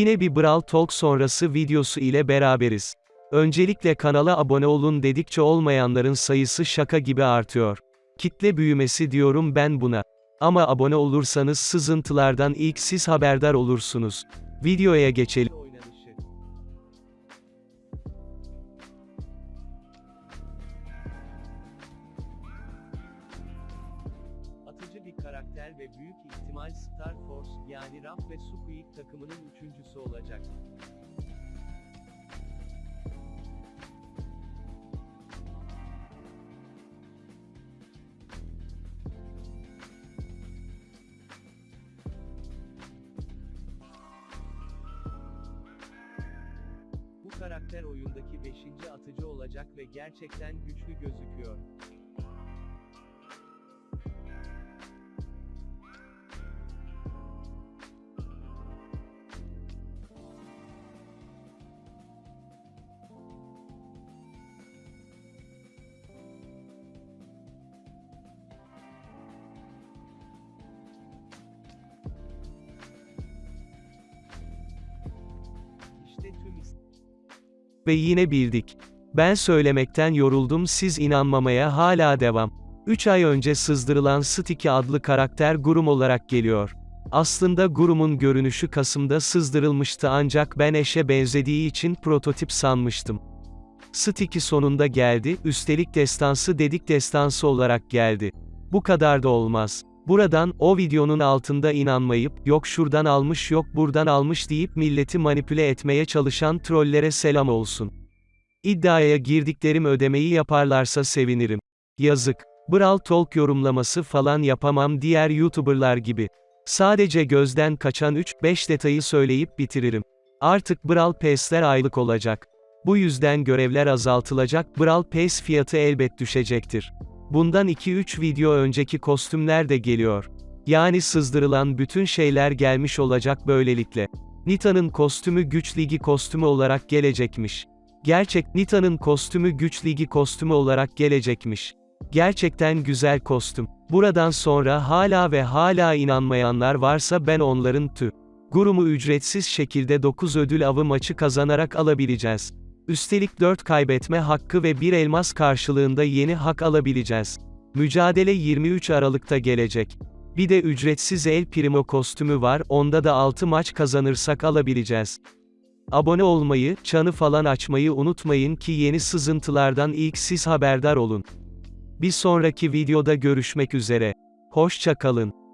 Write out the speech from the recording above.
Yine bir Brawl Talk sonrası videosu ile beraberiz. Öncelikle kanala abone olun dedikçe olmayanların sayısı şaka gibi artıyor. Kitle büyümesi diyorum ben buna. Ama abone olursanız sızıntılardan ilk siz haberdar olursunuz. Videoya geçelim. Karakter ve büyük ihtimal Star Force, yani Raf ve Squeak takımının üçüncüsü olacak. Bu karakter oyundaki 5. atıcı olacak ve gerçekten güçlü gözüküyor. Ve yine bildik. Ben söylemekten yoruldum siz inanmamaya hala devam. 3 ay önce sızdırılan Sticky adlı karakter Gurum olarak geliyor. Aslında Gurum'un görünüşü Kasım'da sızdırılmıştı ancak ben eşe benzediği için prototip sanmıştım. Sticky sonunda geldi, üstelik destansı dedik destansı olarak geldi. Bu kadar da olmaz. Buradan, o videonun altında inanmayıp, yok şuradan almış yok buradan almış deyip milleti manipüle etmeye çalışan trollere selam olsun. İddiaya girdiklerim ödemeyi yaparlarsa sevinirim. Yazık. Brawl Talk yorumlaması falan yapamam diğer YouTuberlar gibi. Sadece gözden kaçan 3-5 detayı söyleyip bitiririm. Artık Brawl Pass'ler aylık olacak. Bu yüzden görevler azaltılacak, Brawl Pass fiyatı elbet düşecektir. Bundan 2-3 video önceki kostümler de geliyor. Yani sızdırılan bütün şeyler gelmiş olacak böylelikle. Nita'nın kostümü güç ligi kostümü olarak gelecekmiş. Gerçek, Nita'nın kostümü güç ligi kostümü olarak gelecekmiş. Gerçekten güzel kostüm. Buradan sonra hala ve hala inanmayanlar varsa ben onların tü. Gurumu ücretsiz şekilde 9 ödül avı maçı kazanarak alabileceğiz. Üstelik 4 kaybetme hakkı ve 1 elmas karşılığında yeni hak alabileceğiz. Mücadele 23 Aralık'ta gelecek. Bir de ücretsiz El Primo kostümü var, onda da 6 maç kazanırsak alabileceğiz. Abone olmayı, çanı falan açmayı unutmayın ki yeni sızıntılardan ilk siz haberdar olun. Bir sonraki videoda görüşmek üzere. Hoşça kalın.